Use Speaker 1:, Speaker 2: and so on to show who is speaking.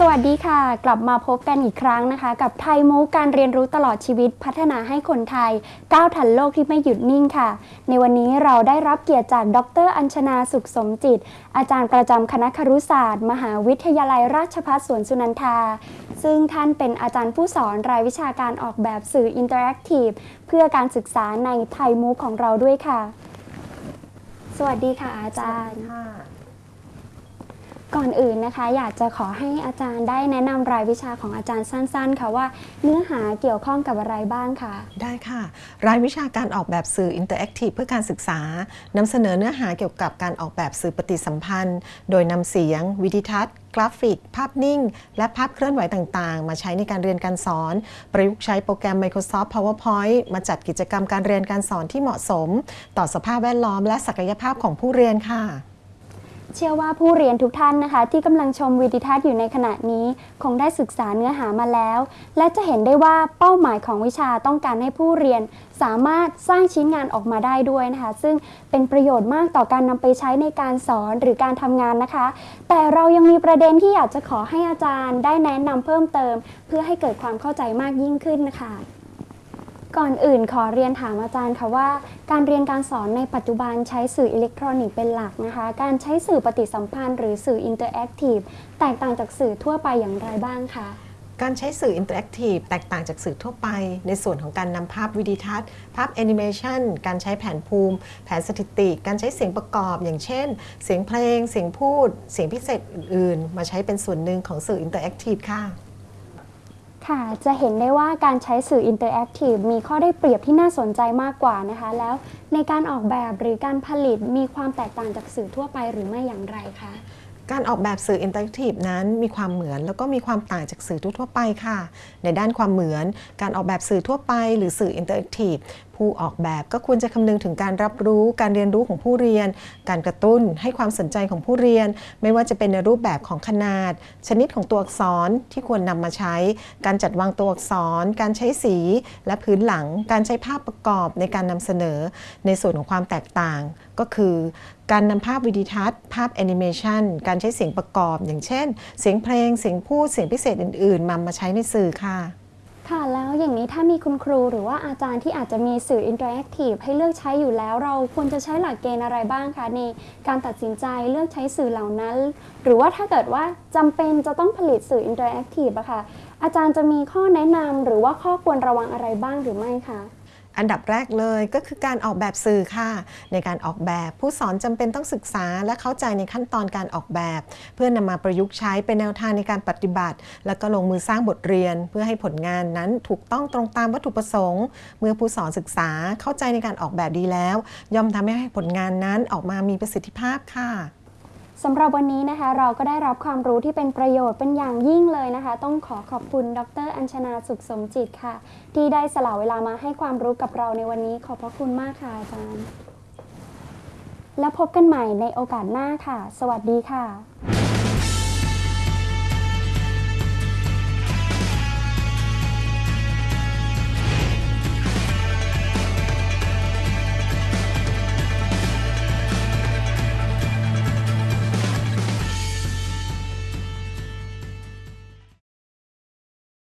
Speaker 1: สวัสดีค่ะ กลับมาพบกันอีกครั้งนะคะ กับ Thai MOOC การเรียนรู้ตลอดชีวิตพัฒนาให้คนไทย ก้าวทันโลกที่ไม่หยุดนิ่งค่ะ ในวันนี้เราได้รับเกียรติจากดร อัญชนาสุขสมจิต อาจารย์ประจำคณะครุศาสตร์ มหาวิทยาลัยราชภัฏสวนสุนันทา ซึ่งท่านเป็นอาจารย์ผู้สอนรายวิชาการออกแบบสื่อ interactive เพื่อการศึกษาใน Thai MOOC ของเราด้วยค่ะ สวัสดีค่ะอาจารย์ ก่อนอื่นนะคะ อยากจะขอให้อาจารย์ได้แนะนำรายวิชาของอาจารย์สั้น ๆ ค่ะว่าเนื้อหาเกี่ยวข้องกับอะไรบ้างค่ะ
Speaker 2: ได้ค่ะ รายวิชาการออกแบบสื่อ interactive เพื่อการศึกษานำเสนอเนื้อหาเกี่ยวกับการออกแบบสื่อปฏิสัมพันธ์ โดยนำเสียง วีดิทัศน์กราฟิก ภาพนิ่ง และภาพเคลื่อนไหวต่างๆ มาใช้ในการเรียนการสอน ประยุกต์ใช้โปรแกรม Microsoft PowerPoint มาจัดกิจกรรมการเรียนการสอนที่เหมาะสม ต่อสภาพแวดล้อมและศักยภาพของผู้เรียนค่ะ
Speaker 1: เชื่อว่าผู้เรียนทุกท่านนะคะ ที่กำลังชมวิดีทัศน์อยู่ในขณะนี้ คงได้ศึกษาเนื้อหามาแล้ว และจะเห็นได้ว่าเป้าหมายของวิชาต้องการให้ผู้เรียน สามารถสร้างชิ้นงานออกมาได้ด้วยนะคะ ซึ่งเป็นประโยชน์มากต่อการนำไปใช้ในการสอนหรือการทำงานนะคะ แต่เรายังมีประเด็นที่อยากจะขอให้อาจารย์ ได้แนะนำเพิ่มเติม เพื่อให้เกิดความเข้าใจมากยิ่งขึ้นนะคะ ก่อนอื่นขอเรียนถามอาจารย์ค่ะว่า การเรียนการสอนในปัจจุบันใช้สื่ออิเล็กทรอนิกส์เป็นหลักนะคะ การใช้สื่อปฏิสัมพันธ์หรือสื่อ interactive แตกต่างจากสื่อทั่วไปอย่างไรบ้างคะ
Speaker 2: การใช้สื่อ interactive แตกต่างจากสื่อทั่วไป ในส่วนของการนำภาพวีดิทัศน์ ภาพแอนิเมชันการใช้แผนภูมิ แผนสถิติ การใช้เสียงประกอบ อย่างเช่น เสียงเพลง เสียงพูด เสียงพิเศษอื่น ๆ มาใช้เป็นส่วนหนึ่งของสื่อ interactive ค่ะ
Speaker 1: ค่ะ จะเห็นได้ว่าการใช้สื่อ interactive มีข้อได้เปรียบที่น่าสนใจมากกว่านะคะ แล้วในการออกแบบหรือการผลิตมีความแตกต่างจากสื่อทั่วไปหรือไม่อย่างไรคะ
Speaker 2: การออกแบบสื่อ interactive นั้นมีความเหมือนแล้วก็มีความต่างจากสื่อทั่วไปค่ะ ในด้านความเหมือน การออกแบบสื่อทั่วไป หรือสื่อ interactive ผู้ออกแบบก็ควรจะคำนึงถึงการรับรู้การเรียนรู้ของผู้เรียน การกระตุ้นให้ความสนใจของผู้เรียน ไม่ว่าจะเป็นในรูปแบบของขนาด ชนิดของตัวอักษรที่ควรนำมาใช้ การจัดวางตัวอักษร การใช้สี และพื้นหลัง การใช้ภาพประกอบในการนำเสนอ ในส่วนของความแตกต่างก็คือการนำภาพวีดิทัศน์ ภาพแอนิเมชันการใช้เสียงประกอบ อย่างเช่น เสียงเพลง เสียงพูด เสียงพิเศษอื่น ๆมามาใช้ในสื่อค่ะ
Speaker 1: ค่ะแล้วอย่างนี้ถ้ามีคุณครูหรือว่าอาจารย์ที่อาจจะมีสื่อ interactive ให้เลือกใช้อยู่แล้ว เราควรจะใช้หลักเกณฑ์อะไรบ้างคะในการตัดสินใจเลือกใช้สื่อเหล่านั้น หรือว่าถ้าเกิดว่าจำเป็นจะต้องผลิตสื่อ interactive อะค่ะอาจารย์จะมีข้อแนะนำหรือว่าข้อควรระวังอะไรบ้างหรือไม่คะ
Speaker 2: อันดับแรกเลยก็คือการออกแบบสื่อค่ะ ในการออกแบบผู้สอนจำเป็นต้องศึกษา และเข้าใจในขั้นตอนการออกแบบ เพื่อนำมาประยุกต์ใช้เป็นแนวทางในการปฏิบัติ แล้วก็ลงมือสร้างบทเรียน เพื่อให้ผลงานนั้นถูกต้องตรงตามวัตถุประสงค์ เมื่อผู้สอนศึกษาเข้าใจในการออกแบบดีแล้ว ย่อมทำให้ผลงานนั้นออกมามีประสิทธิภาพค่ะ
Speaker 1: สำหรับวันนี้นะคะเราก็ได้รับความรู้ที่เป็นประโยชน์เป็นอย่างยิ่งเลยนะคะ ต้องขอขอบคุณดร อัญชนาสุขสมจิตค่ะ ที่ได้สละเวลามาให้ความรู้กับเราในวันนี้ขอบพระคุณมากค่ะอาจารย์ แล้วพบกันใหม่ในโอกาสหน้าค่ะ สวัสดีค่ะ